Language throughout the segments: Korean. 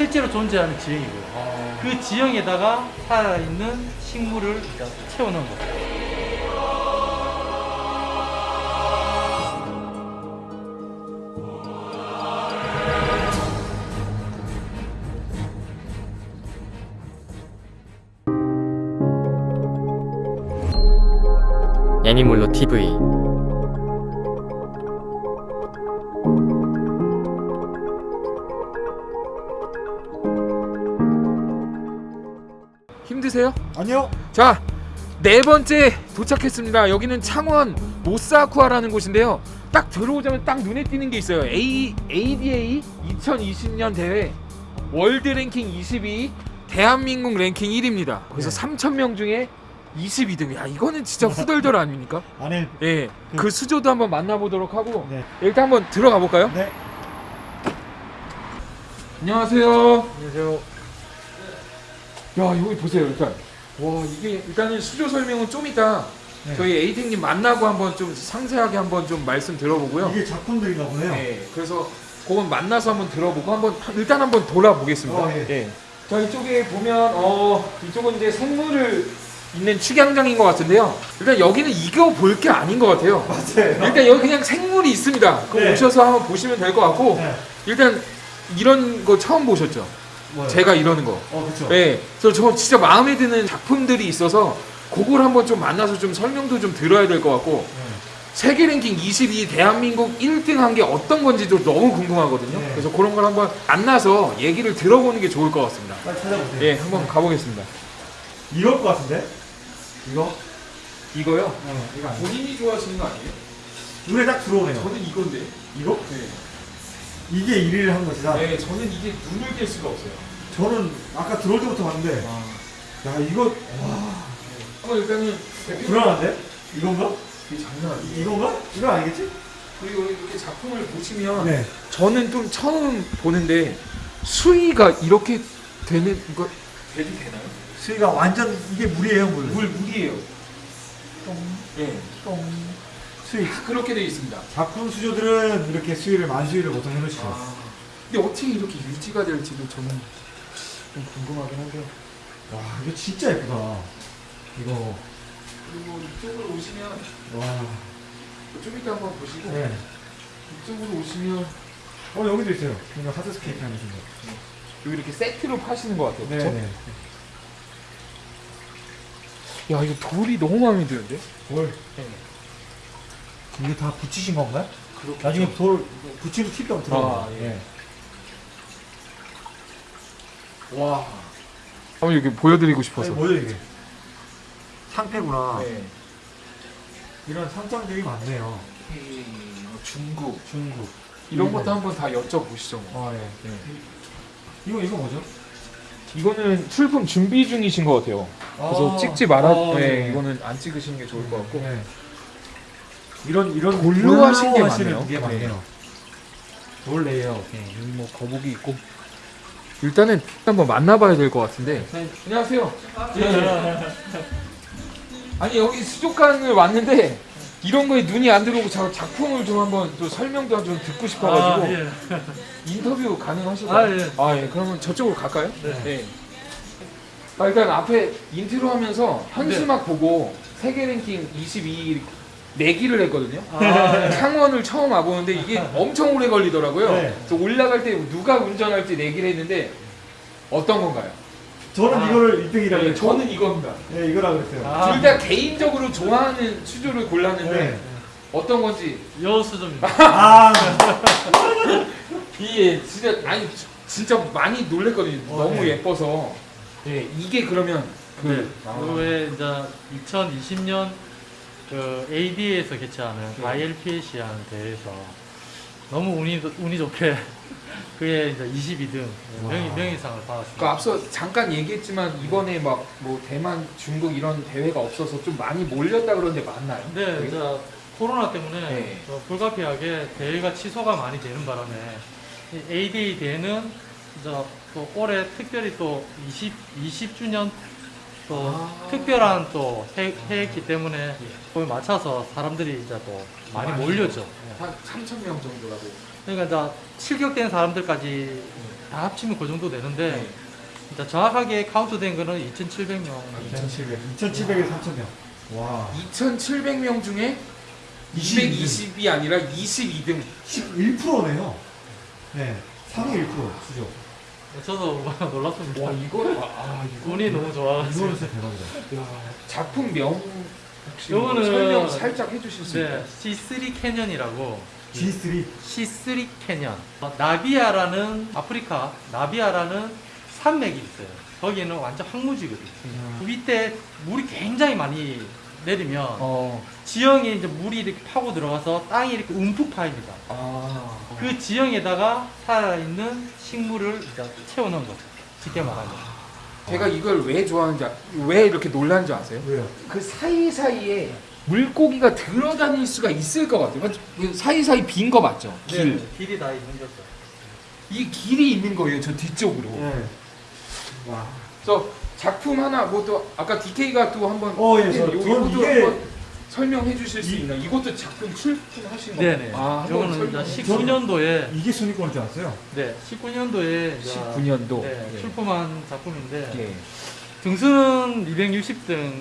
실제로 존재하는 지형이고요. 아. 그 지형에다가 살아있는 식물을 채워넣은 거죠. 애니몰로 TV 힘드세요? 아니요. 자, 네 번째 도착했습니다. 여기는 창원 모사쿠아라는 곳인데요. 딱 들어오자면 딱 눈에 띄는 게 있어요. A ADA 2020년 대회 월드 랭킹 22, 대한민국 랭킹 1입니다. 그래서 네. 3천 명 중에 22등. 야, 이거는 진짜 후덜덜 아닙니까? 안에 예. 그 수조도 한번 만나보도록 하고 네. 일단 한번 들어가 볼까요? 네. 안녕하세요. 안녕하세요. 야 여기 보세요 일단 와 이게 일단은 수조 설명은 좀 이따 네. 저희 에이팅님 만나고 한번 좀 상세하게 한번 좀 말씀 들어보고요 이게 작품들인가 보네요. 네 그래서 그건 만나서 한번 들어보고 한번 일단 한번 돌아보겠습니다 어, 예. 예. 자 이쪽에 보면 어 이쪽은 이제 생물을 있는 축양장인 것 같은데요 일단 여기는 이거 볼 게 아닌 것 같아요 맞아요. 일단 여기 그냥 생물이 있습니다 그거 네. 오셔서 한번 보시면 될 것 같고 네. 일단 이런 거 처음 보셨죠 뭐요? 제가 이러는 거 어 그렇죠. 네, 그래서 저 진짜 마음에 드는 작품들이 있어서 그걸 한번 좀 만나서 좀 설명도 좀 들어야 될 것 같고 네. 세계 랭킹 22 대한민국 1등 한 게 어떤 건지도 너무 궁금하거든요. 네. 그래서 그런 걸 한번 만나서 얘기를 들어보는 게 좋을 것 같습니다. 빨리 찾아보세요. 예, 한번 가보겠습니다. 이럴 것 같은데? 이거? 이거요? 어, 이거. 본인이 좋아하시는 거 아니에요? 눈에 딱 들어오네요. 저는 이건데. 이거? 네. 이게 1위를 한 것이다. 네, 저는 이게 눈을 뗄 수가 없어요. 저는 아까 들어올 때부터 봤는데 야 이거 와 한번 일단은 대표 불안한데? 이건가? 이게 장난 아니에요. 이건가? 이거 아니겠지? 그리고 이렇게 작품을 보시면 네. 저는 좀 처음 보는데 수위가 이렇게 되는 거 되도 되나요? 수위가 완전 이게 물이에요 물. 물 물이에요. 예. 수위. 그렇게 돼 있습니다. 작품 수조들은 이렇게 수위를 만수위를 보통 해놓으시죠. 아. 근데 어떻게 이렇게 유지가 될지도 저는 좀 궁금하긴 한데. 와 이거 진짜 예쁘다. 이거 그리고 이쪽으로 오시면 와. 좀 이따 한번 보시고 네. 이쪽으로 오시면 어 여기도 있어요. 뭔가 하드스케이트 하는 거. 여기 이렇게 세트로 파시는 것 같아요. 네네. 야 이거 돌이 너무 마음에 드는데? 돌. 네. 이게 다 붙이신 건가요? 그렇게 나중에 돌 붙이는 팁이 한번 들어가. 아, 예. 와. 한번 여기 보여드리고 싶어서. 뭐야 이게? 상패구나. 네. 이런 상장들이 많네요. 헤이, 중국 중국. 이런 일본. 것도 한번 다 여쭤보시죠. 뭐. 아 예. 네. 이거 이거 뭐죠? 이거는 출품 준비 중이신 것 같아요. 그래서 아. 찍지 말아. 아, 네, 네. 이거는 안 찍으시는 게 좋을 것 같고. 네. 이런 이런 걸로 하신 게 많네요. 게 많네요. 돌 레이아웃. 네, 여기 뭐 거북이 있고. 일단은 한번 만나봐야 될 것 같은데. 안녕하세요. 예. 아니 여기 수족관을 왔는데 이런 거에 눈이 안 들어오고 자, 작품을 좀 한번 또 설명도 좀 듣고 싶어가지고 아, 예. 인터뷰 가능하실까요? 아, 예. 아, 예. 그러면 저쪽으로 갈까요? 네. 아, 일단 앞에 인트로 하면서 네. 현수막 보고 세계 랭킹 22 내기를 했거든요. 아, 창원을 처음 와보는데 이게 엄청 오래 걸리더라고요. 네. 그래서 올라갈 때 누가 운전할지 내기를 했는데 어떤 건가요? 저는 아. 이거를 1등이라고 네, 했죠. 저는 이겁니다. 네, 이거라 그랬어요. 아. 둘다 개인적으로 좋아하는 수조를 골랐는데 네. 어떤 건지 여수점입니다. 아, 이게 진짜 아니 진짜 많이 놀랬거든요. 어, 너무 네. 예뻐서. 예, 이게 그러면 그 네. 아. 그외 이제 2020년 그 AD에서 개최하는 네. ILPAC라는 대회에서 너무 운이 운이 좋게 그게 이제 22등 명의 와. 명의상을 그 받았습니다. 앞서 잠깐 얘기했지만 이번에 막 뭐 대만, 중국 이런 대회가 없어서 좀 많이 몰렸다 그러는데 맞나요? 네, 거기? 이제 코로나 때문에 네. 저 불가피하게 대회가 취소가 많이 되는 바람에 이 ADA 대회는 이제 또 올해 특별히 또 20, 20주년 또 아. 특별한 또 해, 해했기 때문에 그에 맞춰서 사람들이 이제 또 많이 많이 몰렸죠. 한 3천 명 정도라고. 그러니까 이제 실격된 사람들까지 다 합치면 그 정도 되는데 네. 이제 정확하게 카운트된 거는 2,700명. 2,700. 2,700에서 3,000명. 와. 2,700명 중에 220이 아니라 22등. 11%네요. 네. 상위 1% 수죠. 저도 놀랐습니다. 와 이거 아 이거 운이 너무 좋아가지고. 진짜 대박이다. 야, 작품명 혹시 요거는- 설명 살짝 해주실 수 있나요? 네, C3 캐년이라고 G3. C3 캐년. 어, 나비아라는 아프리카 나비아라는 산맥이 있어요. 거기는 완전 황무지거든요. 그 밑에 물이 굉장히 많이 내리면 어. 지형에 이제 물이 이렇게 파고 들어가서 땅이 이렇게 움푹 파입니다. 아. 그 지형에다가 살아있는 식물을 채워넣은 거죠. 쉽게 말하면. 제가 이걸 왜 좋아하는지 아- 왜 이렇게 줄 아세요? 왜요? 그 사이 사이에 물고기가 들어다닐 수가 있을 것 같아요. 맞- 그 사이 사이 빈 거 맞죠? 길. 네, 길이 다 있는 거죠. 이 길이 있는 거예요. 저 뒤쪽으로. 네. 와. 저 작품 하나 뭐 또 아까 DK가 또 한번 어, 예, 저- 요- 저는 요것도 이게- 한번 설명해 주실 수 이- 있나요? 이것도 작품 출품하신 거예요? 네네. 아, 주세요. 19년도에 이게 순위권인 줄 알았어요. 네, 19년도에 19년도. 네, 예. 출품한 작품인데 예. 등수는 260등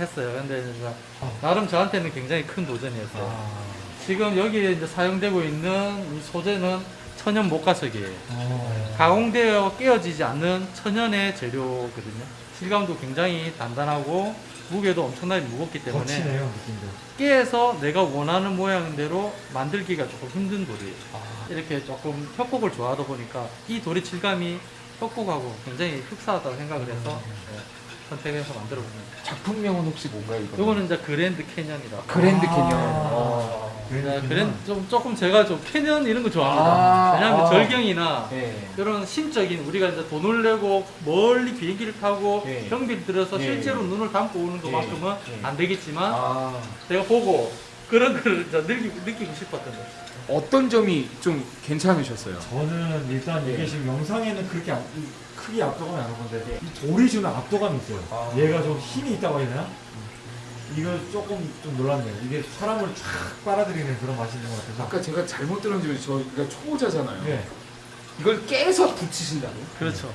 했어요. 근데 어. 나름 저한테는 굉장히 큰 도전이었어요. 아. 지금 여기에 이제 사용되고 있는 이 소재는 천연 목화석이에요. 어. 가공되어 깨어지지 않는 천연의 재료거든요. 질감도 굉장히 단단하고 무게도 엄청나게 무겁기 때문에 거치네요. 깨서 내가 원하는 모양대로 만들기가 조금 힘든 돌이에요. 이렇게 조금 협곡을 좋아하다 보니까 이 돌의 질감이 협곡하고 굉장히 흡사하다고 생각을 해서 네, 선택해서 만들어 봅니다. 작품명은 혹시 뭔가요? 이거? 요거는 이제 그랜드 캐년이다. 그랜드 아. 캐년. 아. 네, 그랜 좀 조금 제가 좀 캐년 이런 거 좋아합니다. 아, 왜냐하면 아. 절경이나 네. 그런 심적인 우리가 이제 돈을 내고 멀리 비행기를 타고 예. 경비를 들여서 예. 실제로 눈을 감고 오는 것만큼은 예. 안 되겠지만 아. 제가 보고 그런 걸 느끼고, 느끼고 싶었던 거죠. 어떤 점이 좀 괜찮으셨어요? 저는 일단 이게 예. 지금 영상에는 그렇게 압- 이- 크게 압도감이 안 오는데 이 돌이 주는 압도감이 있어요. 아. 얘가 좀 힘이 있다고 해야 되나? 이거 조금 좀 놀랐네요. 이게 사람을 쫙 빨아들이는 그런 맛이 있는 것 같아서. 아까 제가 잘못 들었는지 저희가 초보자잖아요. 네. 이걸 깨서 붙이신다고요? 그렇죠.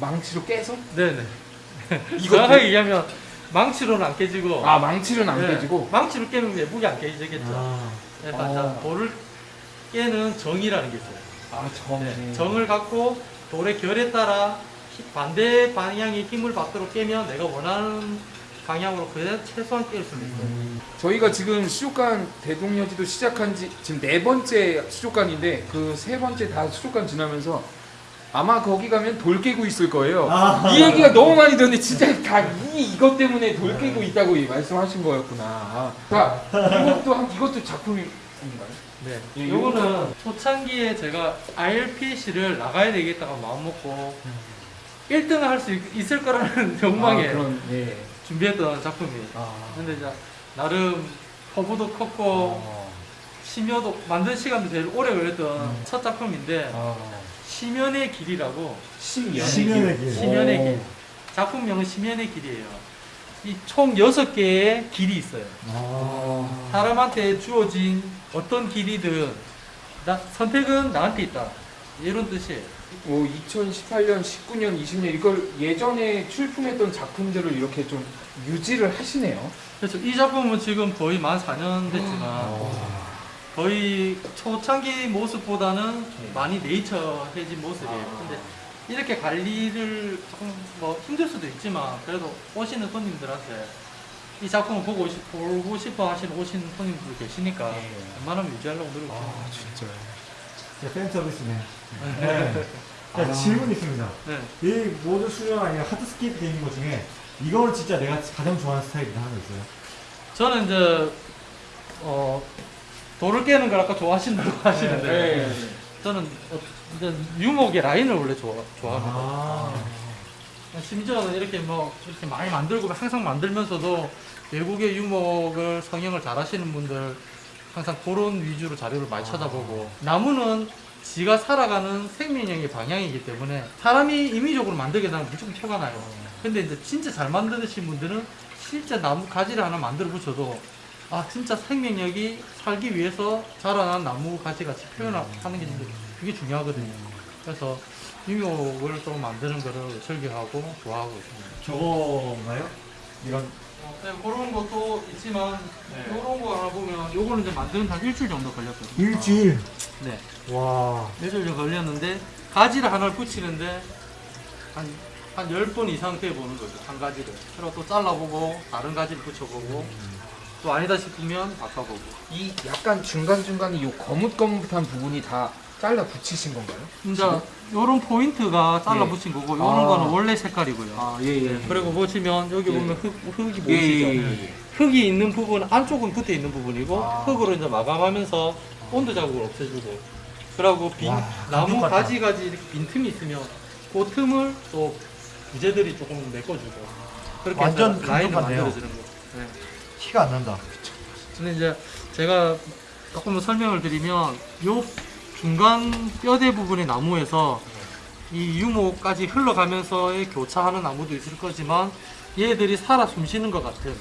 망치로 깨서? 네네. 이거 정확하게 얘기하면 망치로는 안 깨지고 아 망치는 안 네, 깨지고 망치로 깨면 내부이 안 깨지겠죠. 아. 그래서 아. 돌을 깨는 정이라는 게 있어요. 아 정. 네, 정을 갖고 돌의 결에 따라 히- 반대 방향의 힘을 받도록 깨면 내가 원하는 방향으로 그래 최소한 깰수 있어요. 음. 저희가 지금 수족관 대동여지도 시작한 지 지금 네 번째 수족관인데 그 세 번째 다 수족관 지나면서 아마 거기 가면 돌 깨고 있을 거예요. 아. 이 얘기가 너무 많이 들었는데 진짜 다 이 이것 때문에 돌 깨고 있다고 말씀하신 거였구나. 아, 자 이것도 한 이것도 작품인가요? 네. 예, 요거는 초창기에 제가 IRPC를 나가야 되겠다고 마음먹고 1등을 할 수 있을 거라는 욕망에 아, 그런 예. 준비했던 작품이에요. 아. 근데 이제 나름 허브도 컸고 어. 심여도 만든 시간도 제일 오래 걸렸던 첫 작품인데 아. 심연의 길이라고 심연. 심연의 길. 심연의 오. 길 작품명은 심연의 길이에요. 이 총 6개의 길이 있어요. 아. 사람한테 주어진 어떤 길이든 나, 선택은 나한테 있다. 이런 뜻이에요. 뭐 2018년, 19년, 20년 이걸 예전에 출품했던 작품들을 이렇게 좀 유지를 하시네요. 그렇죠. 이 작품은 지금 거의 만 4년 됐지만 아. 거의 초창기 모습보다는 네. 많이 네이처해진 모습이에요. 아. 근데 이렇게 관리를 조금 뭐 힘들 수도 있지만 그래도 오시는 손님들한테 이 작품을 보고, 싶- 보고 싶어 하시는 오시는 손님들 계시니까 네. 웬만하면 유지하려고 노력해요. 아 진짜요. 진짜 팬 서비스네. 네. 네. 자, 아. 질문 있습니다. 네. 이 모든 수련 아니라 하드스케이프 되는 것 중에 이거는 진짜 내가 가장 좋아하는 스타일이다 하는 거 있어요. 저는 이제 어 돌을 깨는 걸 아까 좋아하신다고 하시는데 네. 저는 어, 이제 유목의 라인을 원래 좋아, 좋아합니다. 아. 심지어는 이렇게 뭐 이렇게 많이 만들고 항상 만들면서도 외국의 유목을 성형을 잘 하시는 분들 항상 그런 위주로 자료를 많이 찾아보고 나무는 지가 살아가는 생명력의 방향이기 때문에 사람이 임의적으로 만들게 되면 무조건 표가 나요. 근데 이제 진짜 잘 만드신 분들은 실제 나무 가지를 하나 만들어 붙여도 아 진짜 생명력이 살기 위해서 자라난 나무 가지 같이 표현하는 게 진짜 그게 중요하거든요. 그래서 유목을 좀 만드는 거를 즐겨하고 좋아하고 있습니다. 저거인가요? 이런 네, 그런 것도 있지만 이런 거 하나 보면 요거는 이제 만드는 한 일주일 정도 걸렸거든요. 일주일. 네. 와. 일주일 정도 걸렸는데 가지를 하나를 붙이는데 한, 한 10번 이상 돼보는 거죠. 한 가지를. 그리고 또 잘라보고 다른 가지를 붙여보고 또 아니다 싶으면 바꿔보고. 이 약간 중간 중간에 요 거뭇거뭇한 부분이 다 잘라 붙이신 건가요? 이제 요런 포인트가 잘라 예. 붙인 거고 요런 아. 거는 원래 색깔이고요. 아 예 예. 그리고 보시면 여기 예. 보면 흙, 흙이 보이시죠? 흙이 있는 부분 안쪽은 붙어 있는 부분이고 아. 흙으로 이제 마감하면서 온도 자국을 없애주고 그리고 빈 와, 나무. 가지 가지 이렇게 빈 틈이 있으면 그 틈을 또 부재들이 조금 메꿔주고 그렇게 완전 라인을. 만들어주는 거. 네. 티가 안 난다. 근데 이제 제가 조금 설명을 드리면 요 중간 뼈대 부분의 나무에서 이 유목까지 흘러가면서의 교차하는 나무도 있을 거지만 얘들이 살아 숨쉬는 것 같은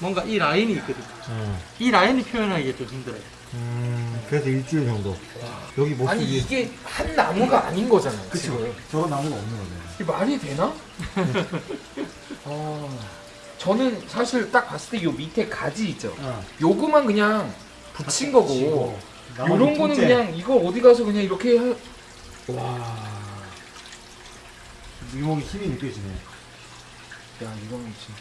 뭔가 이 라인이 있거든요. 이 라인이 표현하기가 좀 힘들어요. 음, 그래서 일주일 정도. 여기 모습이. 아니 이게 한 나무가 아닌 거잖아요. 그치. 지금. 저런 나무가 없는 거네. 이게 말이 되나? 아, 저는 사실 딱 봤을 때 요 밑에 가지 있죠. 어. 요거만 그냥 붙인 거고. 요런 거는 통째. 그냥 이거 어디 가서 그냥 이렇게 하... 와. 유목이 힘이 느껴지네. 야 이거는 진짜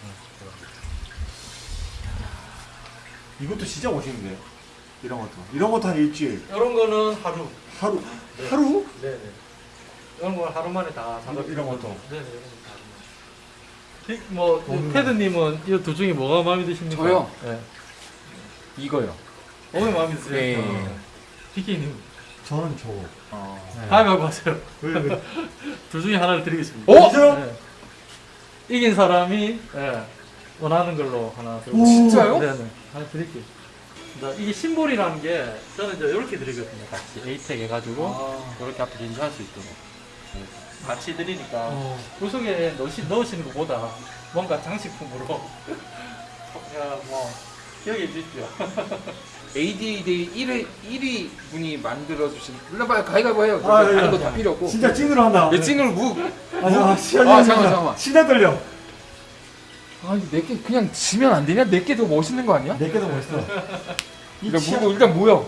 이것도 진짜 멋있는데요. 이런 것도. 이런 것도 한 일주일. 이런 거는 하루. 하루. 하루? 네네. 이런 건 하루 만에 다 작업. 이런 것도. 네네. 이런. 이- 뭐 테드님은 이 두 중에 뭐가 마음에 드십니까? 저요? 네. 이거요. 뭐가 마음에 드세요? 네. 비키님 저는 저거. 어. 네. 가위바위보 하세요. 왜, 왜? 둘 중에 하나를 드리겠습니다. 어? 진짜요? 네. 이긴 사람이 네, 원하는 걸로 하나 들고. 오. 진짜요? 네네. 하나 드릴게요. 자, 이게 심볼이라는 게 저는 이제 이렇게 드리거든요. 같이 에이텍 해가지고 아. 이렇게 앞에 gen시할 수 있도록 네. 같이 드리니까 어. 그 속에 넣으시, 넣으시는 것보다 뭔가 장식품으로 그냥 뭐 기억해 주십시오. ADA 데이 1위 1위 분이 만들어 주신. 일러봐요 가위가위보 해요. 아, 예, 다른 예. 거다 필요 없고. 진짜 찐으로 한다. 내 찐으로 무. 아, 시간이 아, 안 잠깐만, 나. 잠깐만. 신나 떨려. 아니 내게 그냥 지면 안 되냐? 내게 더 멋있는 거 아니야? 내게 더 멋있어. 이 일단 치아- 무 일단 무요.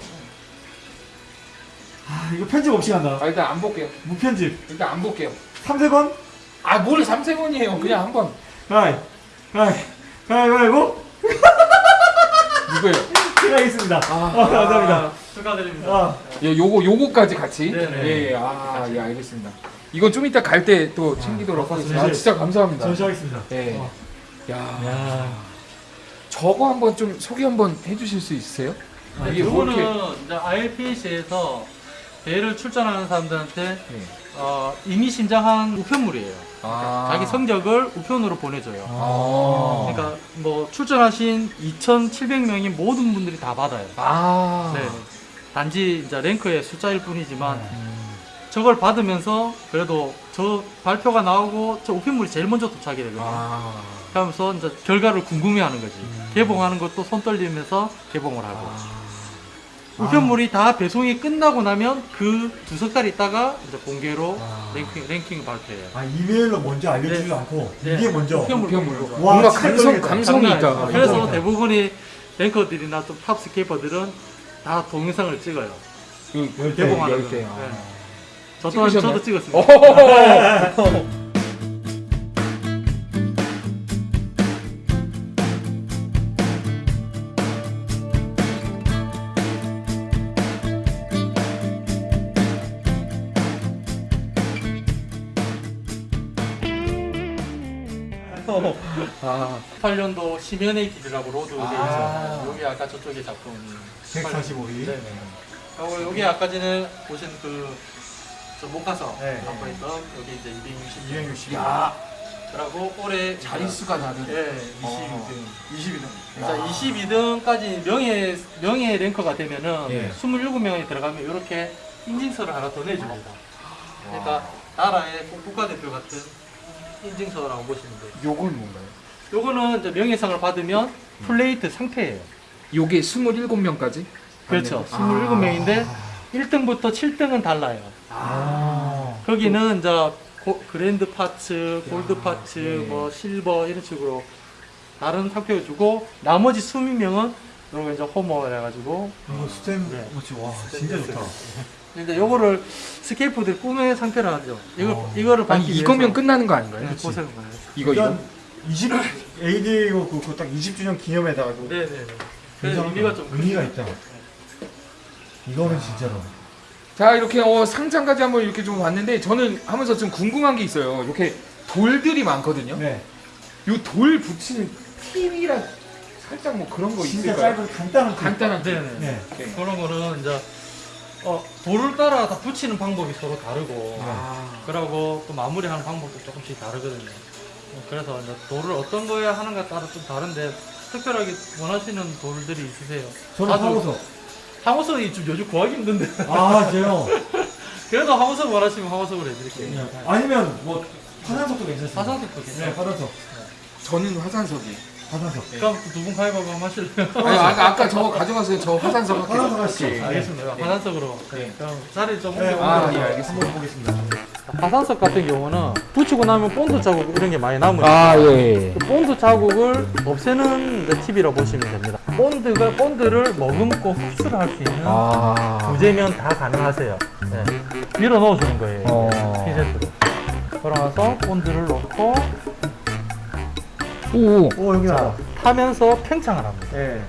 아, 이거 편집 없이 간다. 아 일단 안 볼게요. 무편집. 일단 안 볼게요. 3세번? 아뭘 3세번이에요. 그냥 한번 가이. 가이. 가위바위보? 이거요. 실례하겠습니다. 아. 아, 감사합니다. 아, 축하드립니다. 아, 예, 요거 요거까지 같이. 네네. 예, 예. 아, 예, 알겠습니다. 이건 좀 이따 갈 때 또 챙기도록 아, 하겠습니다. 아, 진짜 감사합니다. 전시하겠습니다. 예. 어. 야, 야. 저거 한번 좀 소개 한번 해주실 수 있으세요? 아, 이게 뭐 이거는 이렇게- 이제 ILPC에서 대회를 출전하는 사람들한테 예. 어, 이미 신장한 우편물이에요. 아, 자기 성적을 우편으로 보내줘요. 아. 그러니까 뭐 출전하신 2,700명이 모든 분들이 다 받아요. 아, 네. 단지 이제 랭크의 숫자일 뿐이지만 음. 저걸 받으면서 그래도 저 발표가 나오고 저 우편물이 제일 먼저 도착이 되거든요. 아, 그러면서 이제 결과를 궁금해하는 거지. 음. 개봉하는 것도 손 떨리면서 개봉을 하고. 아. 우편물이 다 배송이 끝나고 나면 그 두 석달 있다가 이제 공개로 아. 랭킹 랭킹 발표해요. 아, 이메일로 먼저 알려주지도 않고, 네. 이게 먼저. 우편물 우편물로. 와, 뭔가 감성. 감성이 있다. 아니죠. 그래서 인정이다. 대부분의 랭커들이나 또 탑스케이퍼들은 다 동영상을 찍어요. 그, 열 개, 개봉하는 열 거. 개. 네. 아. 저? 또한 어. 저도 찍었습니다. 아, 18년도 심연의 길이라고 로드 돼 아. 여기 아까 저쪽에 작품이. 145일. 네네. 그리고 여기 아까 전에 보신 그저 목화서 네. 갖고 있던 여기 이제 260. 260. 야, 그리고 올해 자릿수가 다른. 예, 어. 22등. 야. 자, 22등까지 명예 명예 랭커가 되면은 예. 26명이 들어가면 이렇게 인증서를 하나 더 내줍니다. 그러니까 나라의 국- 국가대표 같은 인증서라고 보시면 돼요. 요건 뭔가요? 요거는 이제 명예상을 받으면 플레이트 상패예요. 요게 27명까지? 그렇죠. 아. 27명인데 1등부터 7등은 달라요. 아. 거기는 이제 고- grand prize, gold prize, 네. 뭐 실버 이런 식으로 다른 상표를 주고 나머지 20명은 요거 이제 호모 해가지고 이거 스템 네. 와 진짜 좋다. 이제 요거를 스케이프들 꿈의 상표를 하죠. 이거 어. 이거를 아니 받기 이거면 위해서 끝나는 거 아닌가요? 네, 고생 많아요. 이거 이거? 일단 20 AD 그딱 20주년 기념에다가 좀 네네 네. 그래서 굉장히 의미가 좀 의미가 크죠. 있다. 이거는 진짜로. 자 이렇게 어, 상장까지 한번 이렇게 좀 봤는데 저는 하면서 좀 궁금한 게 있어요. 이렇게 돌들이 많거든요. 네. 요 돌 붙이는 팁이랑 살짝 뭐 그런 거 진짜 있을까요? 짧은 간단한 팁. 간단한 팁. 네 네. 네. 네. 그런 거는 이제 어, 돌을 따라 다 붙이는 방법이 서로 다르고 아, 그러고 또 마무리하는 방법도 조금씩 다르거든요. 어, 그래서 이제 돌을 어떤 거에 하는가 따라 좀 다른데 특별하게 원하시는 돌들이 있으세요? 저는 하고서. 황호석이 좀 요즘 구하기 힘든데 아, 제요. 그래도 황호석 원하시면 황호석으로 해드릴게요. 네. 아니면 뭐 화산석도 괜찮습니다. 화산석도 네, 괜찮아요. 화산석. 저는 화산석이. 화산석. 그럼 두분 가위바위보 한번 하실래요? 아니, 아까 아까 저 가져가세요. 저 화산석 할게요. 화산석 하시죠. 오케이. 알겠습니다. 화산석으로. 네. 그럼 자리 좀 네. 아, 예, 아, 알겠습니다. 한번 보겠습니다. 화산석 같은 경우는 붙이고 나면 본드 자국 이런 게 많이 남으니까 아 예. 그 본드 자국을 없애는 이제 팁이라고 보시면 됩니다. 본드가 본드를 머금고 흡수를 할 수 있는 아. 부재면 다 가능하세요. 네. 밀어 넣어주는 거예요. 어. 핀셋으로. 그러면서 본드를 넣고 오. 오, 여기 나와. 타면서 팽창을 합니다. 네.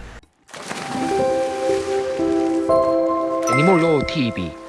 애니몰로 TV.